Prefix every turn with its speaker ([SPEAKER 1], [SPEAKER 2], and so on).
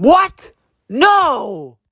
[SPEAKER 1] What? No!